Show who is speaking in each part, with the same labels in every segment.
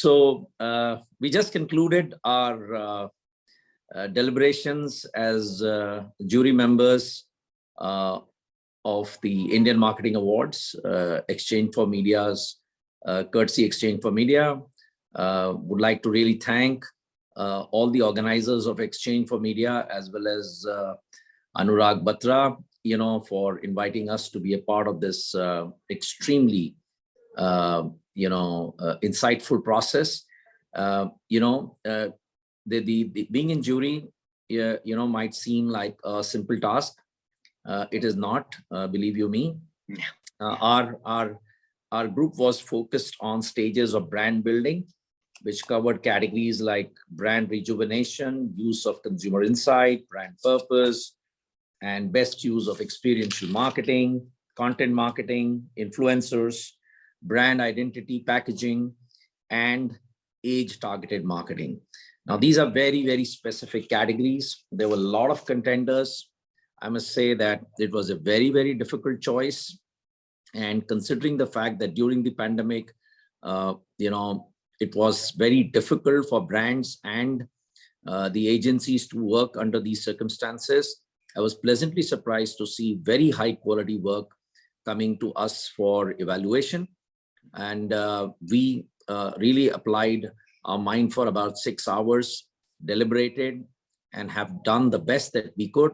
Speaker 1: so uh, we just concluded our uh, uh, deliberations as uh, jury members uh, of the Indian Marketing Awards, uh, Exchange for Media's Courtesy Exchange for Media. would like to really thank all the organizers of Exchange for Media as well as Anurag Batra, you know, for inviting us to be a part of this extremely uh, you know, uh, insightful process. Uh, you know, the, the, the, being in jury, you know, might seem like a simple task. it is not, believe you me. our, our, our group was focused on stages of brand building, which covered categories like brand rejuvenation, use of consumer insight, brand purpose, and best use of experiential marketing, content marketing, influencers, brand identity, packaging, and age-targeted marketing. Now, these are very, very specific categories. There were a lot of contenders. I must say that it was a very, very difficult choice. And considering the fact that during the pandemic, uh, you know, it was very difficult for brands and uh, the agencies to work under these circumstances. I was pleasantly surprised to see very high quality work coming to us for evaluation and uh, we uh, really applied our mind for about six hours, deliberated, and have done the best that we could.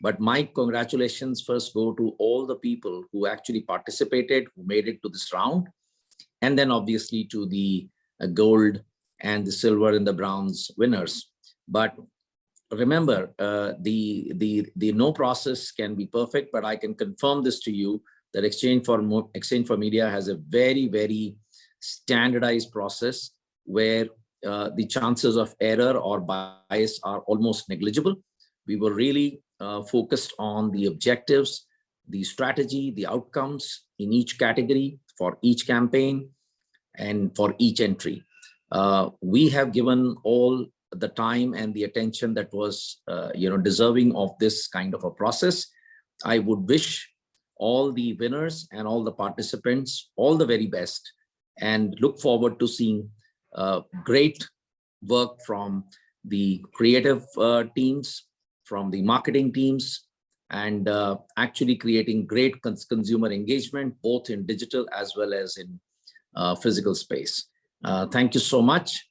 Speaker 1: But my congratulations first go to all the people who actually participated, who made it to this round, and then obviously to the uh, gold and the silver and the bronze winners. But remember, uh, the, the, the no process can be perfect, but I can confirm this to you that Exchange for, Exchange for Media has a very, very standardized process where uh, the chances of error or bias are almost negligible. We were really uh, focused on the objectives, the strategy, the outcomes in each category for each campaign and for each entry. Uh, we have given all the time and the attention that was uh, you know deserving of this kind of a process. I would wish all the winners and all the participants all the very best and look forward to seeing uh, great work from the creative uh, teams, from the marketing teams, and uh, actually creating great cons consumer engagement, both in digital as well as in uh, physical space. Uh, thank you so much.